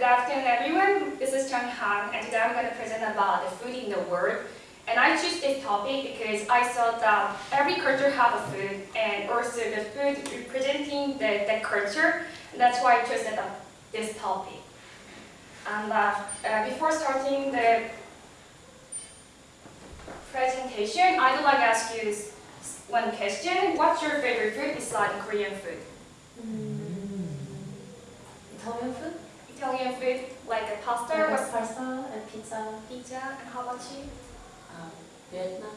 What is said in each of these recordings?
good afternoon everyone. This is Chang Han and today I'm going to present about the food in the world. And I choose this topic because I thought that every culture have a food and also the food representing the, the culture. And that's why I chose this topic. And uh, uh, before starting the presentation, I would like to ask you one question. What's your favorite food besides Korean food? Mm. Italian food? Italian food, like a pasta, Like what's pasta and pizza. pizza, and how about you? Um, Vietnam.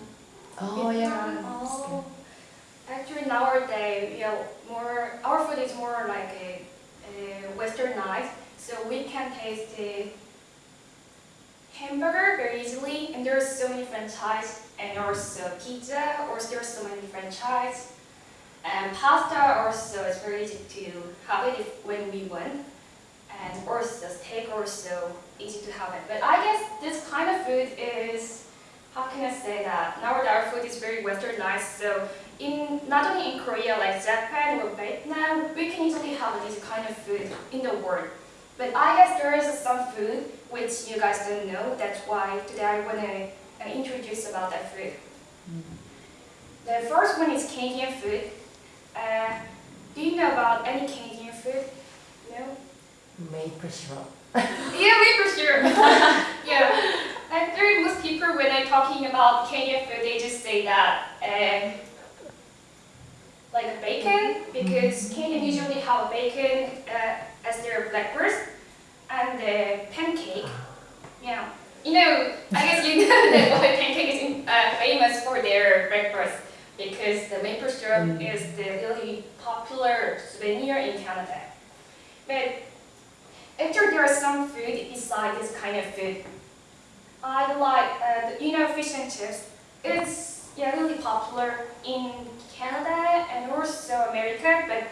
Oh yeah. Oh. Actually, nowadays, you know, more our food is more like a, a westernized, so we can taste the hamburger very easily, and there are so many franchise, and also pizza, or there's so many franchise, and pasta also is very easy to have it if, when we want, and also steak so easy to have it. But I guess this kind of food is how can I say that? Nowadays our food is very westernized, so in not only in Korea, like Japan or Vietnam, we can easily have this kind of food in the world. But I guess there is some food which you guys don't know. That's why today I want to uh, introduce about that food. The first one is Canadian food. Uh, do you know about any Canadian food? No? Maple syrup. Yeah, maple syrup. yeah. And very most people when they're talking about Canadian food, they just say that um, like a bacon because Canadian usually have a bacon uh, as their breakfast and the pancake. Yeah. You know, I guess you know that why pancake is uh, famous for their breakfast because the maple syrup Mm. is the really popular souvenir in Canada. But Actually, there are some food beside this kind of food. I like, uh, the, you know, fish and chips. It's yeah, really popular in Canada and also America. But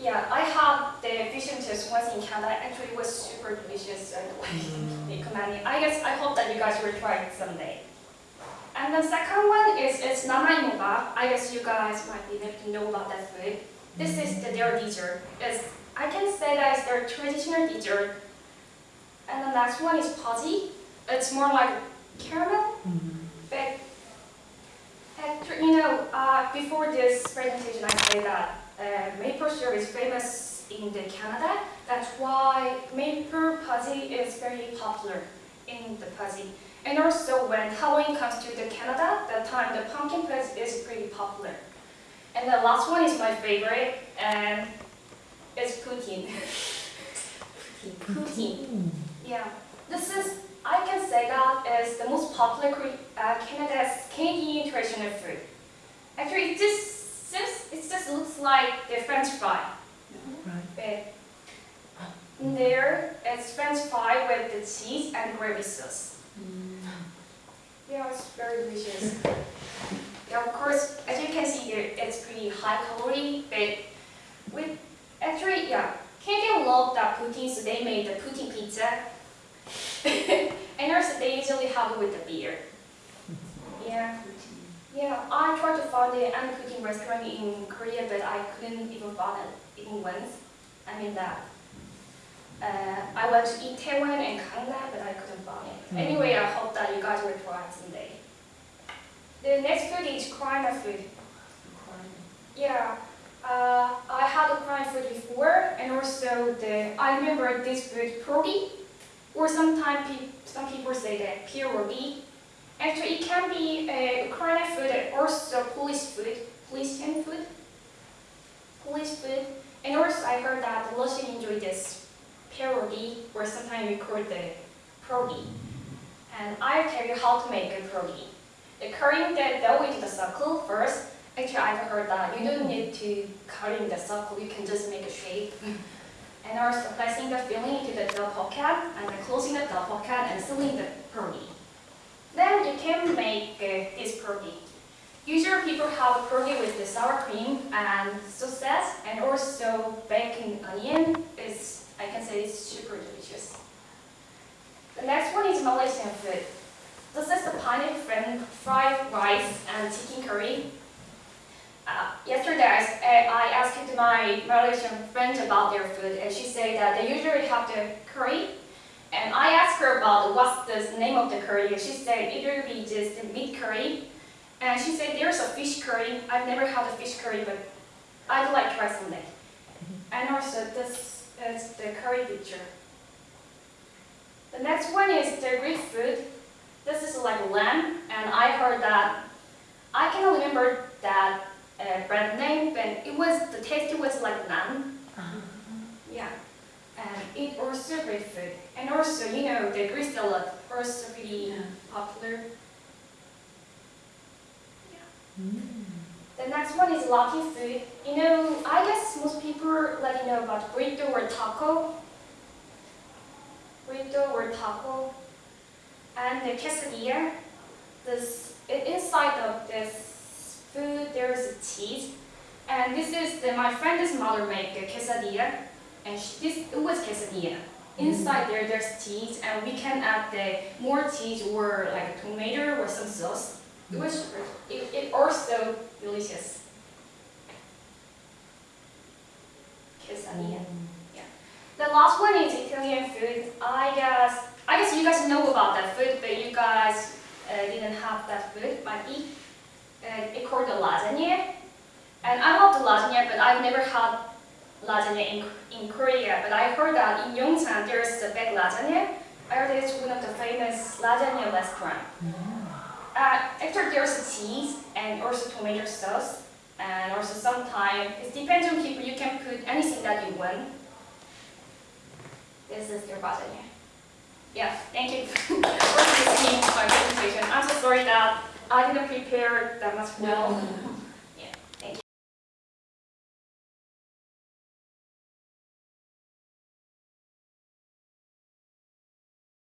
yeah, I had the fish and chips once in Canada. Actually, it was super delicious and like recommending. I guess I hope that you guys will try it someday. And the second one is it's Nanaimo bar. I guess you guys might be able to know about that food. This is the, their dessert. It's I can say that it's their traditional dessert. And the next one is puzzy. It's more like caramel, but actu- you know, uh, before this presentation, I say that uh, maple syrup is famous in the Canada. That's why maple puzzy is very popular in the puzzy. And also when Halloween comes to the Canada, that time the pumpkin puzzy is pretty popular. And the last one is my favorite, and Hmm. Yeah, this is, I can say that is the most popular uh, Canada's Canadian traditional food. Actually, it just, seems, it just looks like the french fry. Right. But uh, it's french fry with the cheese and gravy sauce. Mm. Yeah, it's very delicious. yeah, of course, as you can see here, it's pretty high calorie, but with actually, yeah, Canadian love that poutine, so they made the poutine pizza. and also, they usually have it with the beer. Yeah, yeah. I tried to find the any poutine restaurant in Korea, but I couldn't even find it even once. I mean that. Uh, I went to Itaewon and Gangnam, but I couldn't find it. Mm. Anyway, I hope that you guys will try it someday. The next food is Korean food. Yeah, uh, I had a food before, and also the I remember this food pierogi, or sometimes pe some people say that pierogi. Actually, it can be a Korean food and also Polish food, Polynesian food, Polish food, and also I heard that the Russian enjoy this pierogi, or sometimes we call it the pierogi. And I'll tell you how to make a pierogi. The currying the dough into the circle first. Actually, I've heard that you don't need to cut in the circle, you can just make a shape. and also placing the filling into the dough pocket, and then closing the dough pocket and sealing the pierogi. Then you can make uh, this pierogi. Usually people have a with the sour cream and sauces, and also bacon onion. Is I can say it's super delicious. The next one is Malaysian food. This is the pineapple fried rice and chicken curry. Yesterday I, uh, I asked my Malaysian friend about their food, and she said that they usually have the curry. And I asked her about what's the name of the curry, and she said it will be just the meat curry. And she said there's a fish curry. I've never had a fish curry, but I'd like to try someday. And also this is the curry picture. The next one is the Greek food. This is like lamb, and I heard that I can remember that uh, brand name, but it was the taste was like naan. Yeah, and it also great food, and also you know the Greek salad also pretty Yeah. popular. The next one is lucky food. You know, I guess most people let you know about burrito or taco. Burrito or taco. And the quesadilla. This inside of this food there is a cheese. And this is the, my friend's mother make a quesadilla. And she, this it was quesadilla. Inside there there's cheese and we can add the more cheese or like a tomato or some sauce. It was it, it also delicious. Quesadilla. The last one is Italian food. I guess I guess you guys know about that food, but you guys uh, didn't have that food. Might eat. Uh, it's called the lasagna. And I love the lasagna, but I've never had lasagna in, in Korea. But I heard that in Yongsan there's a big lasagna. I heard it's one of the famous lasagna restaurant. Uh, after there's a cheese and also tomato sauce. And also sometimes, it depends on people, you can put anything that you want. This is your lasagna. Yeah, thank you for listening to my presentation. I'm so sorry that I didn't prepare that much well.